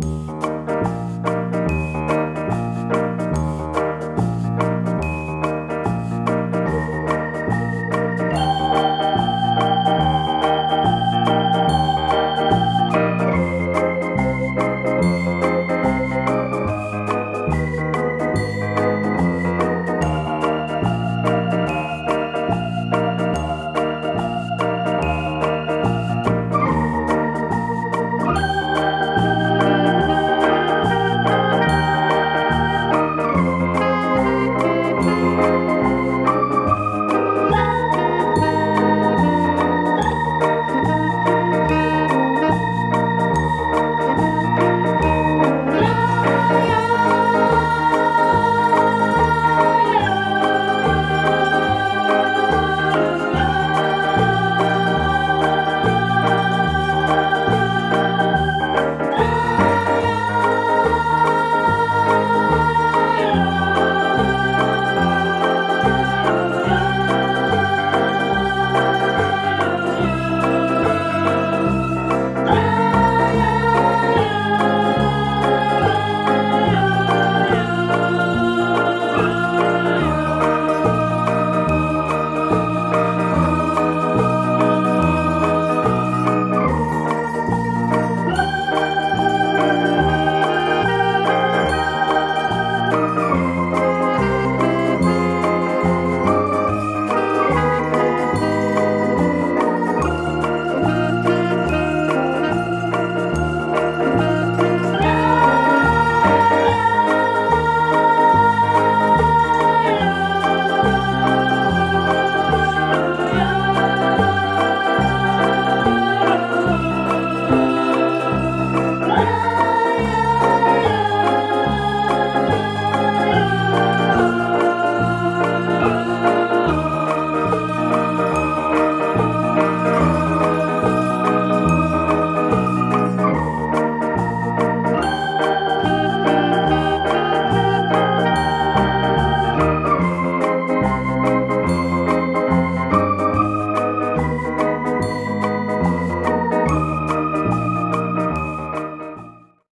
Música